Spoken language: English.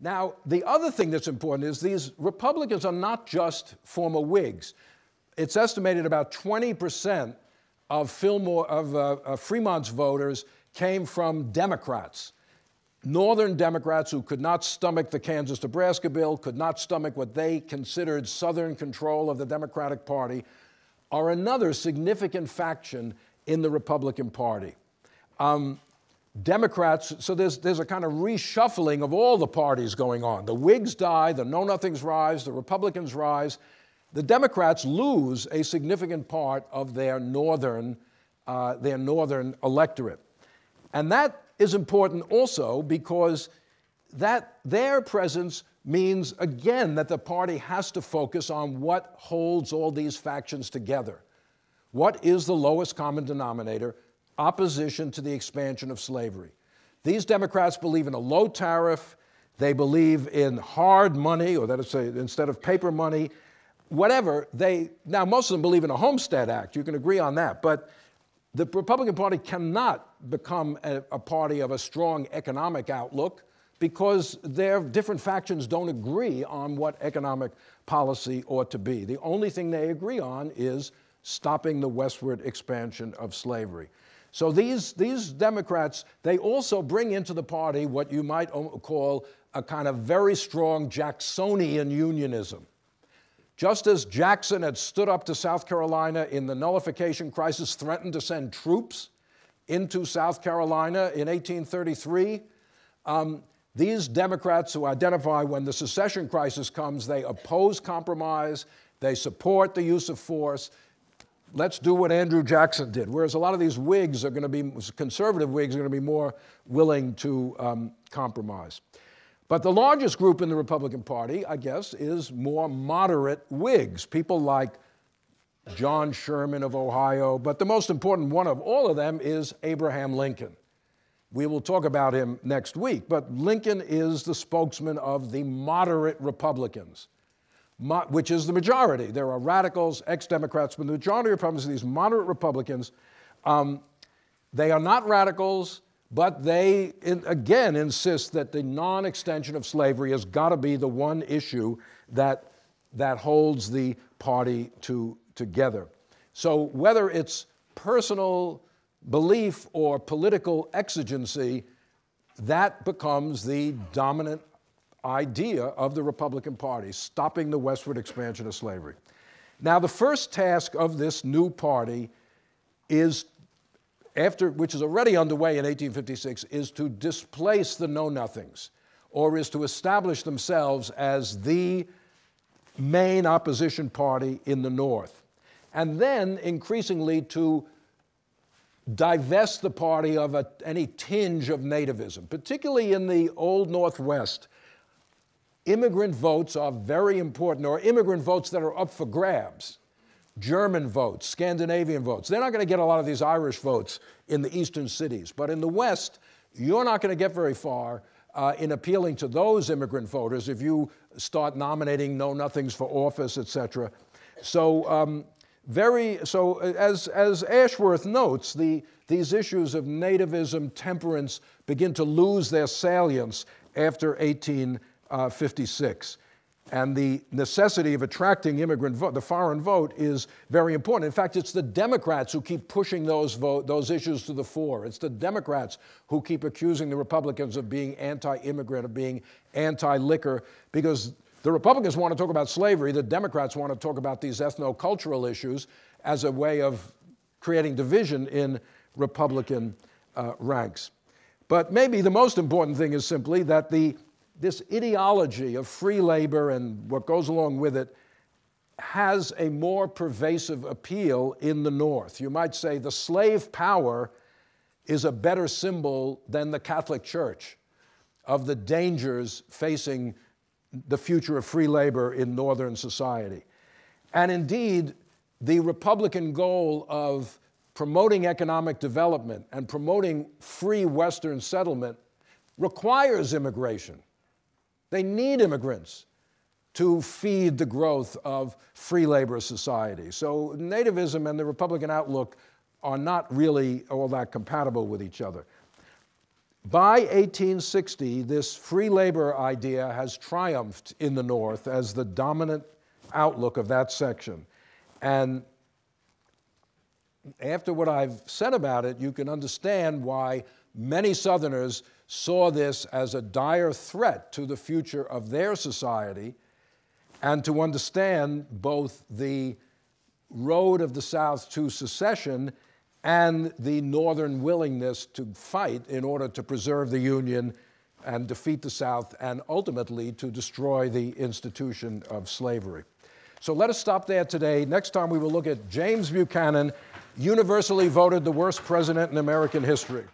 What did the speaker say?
Now, the other thing that's important is these Republicans are not just former Whigs. It's estimated about 20% of, Fillmore, of uh, Fremont's voters came from Democrats. Northern Democrats who could not stomach the Kansas Nebraska bill, could not stomach what they considered Southern control of the Democratic Party, are another significant faction in the Republican Party. Um, Democrats, so there's, there's a kind of reshuffling of all the parties going on. The Whigs die, the Know Nothings rise, the Republicans rise. The Democrats lose a significant part of their northern, uh, their northern electorate. And that is important also because that their presence means, again, that the party has to focus on what holds all these factions together. What is the lowest common denominator? Opposition to the expansion of slavery. These Democrats believe in a low tariff. They believe in hard money, or that is, say, instead of paper money, whatever. They now most of them believe in a Homestead Act. You can agree on that, but the Republican Party cannot become a, a party of a strong economic outlook because their different factions don't agree on what economic policy ought to be. The only thing they agree on is stopping the westward expansion of slavery. So these, these Democrats, they also bring into the party what you might call a kind of very strong Jacksonian unionism. Just as Jackson had stood up to South Carolina in the nullification crisis, threatened to send troops into South Carolina in 1833, um, these Democrats who identify when the secession crisis comes, they oppose compromise, they support the use of force. Let's do what Andrew Jackson did. Whereas a lot of these Whigs are going to be, conservative Whigs are going to be more willing to um, compromise. But the largest group in the Republican Party, I guess, is more moderate Whigs, people like John Sherman of Ohio. But the most important one of all of them is Abraham Lincoln. We will talk about him next week, but Lincoln is the spokesman of the moderate Republicans, which is the majority. There are radicals, ex Democrats, but the majority of Republicans are these moderate Republicans. Um, they are not radicals, but they, in, again, insist that the non extension of slavery has got to be the one issue that, that holds the party to, together. So whether it's personal belief or political exigency, that becomes the dominant idea of the Republican Party, stopping the westward expansion of slavery. Now, the first task of this new party is, after, which is already underway in 1856, is to displace the Know Nothings, or is to establish themselves as the main opposition party in the North. And then increasingly to divest the party of a, any tinge of nativism, particularly in the old Northwest. Immigrant votes are very important, or immigrant votes that are up for grabs. German votes, Scandinavian votes. They're not going to get a lot of these Irish votes in the eastern cities. But in the West, you're not going to get very far uh, in appealing to those immigrant voters if you start nominating know nothings for office, et cetera. So um, very, so as, as Ashworth notes, the, these issues of nativism, temperance begin to lose their salience after 1856. And the necessity of attracting immigrant vote, the foreign vote, is very important. In fact, it's the Democrats who keep pushing those, vote, those issues to the fore. It's the Democrats who keep accusing the Republicans of being anti immigrant, of being anti liquor, because the Republicans want to talk about slavery, the Democrats want to talk about these ethno-cultural issues as a way of creating division in Republican uh, ranks. But maybe the most important thing is simply that the, this ideology of free labor and what goes along with it has a more pervasive appeal in the North. You might say the slave power is a better symbol than the Catholic Church of the dangers facing the future of free labor in Northern society. And indeed, the Republican goal of promoting economic development and promoting free Western settlement requires immigration. They need immigrants to feed the growth of free labor society. So nativism and the Republican outlook are not really all that compatible with each other. By 1860, this free labor idea has triumphed in the North as the dominant outlook of that section. And after what I've said about it, you can understand why many Southerners saw this as a dire threat to the future of their society and to understand both the road of the South to secession and the Northern willingness to fight in order to preserve the Union and defeat the South and ultimately to destroy the institution of slavery. So let us stop there today. Next time we will look at James Buchanan, universally voted the worst president in American history.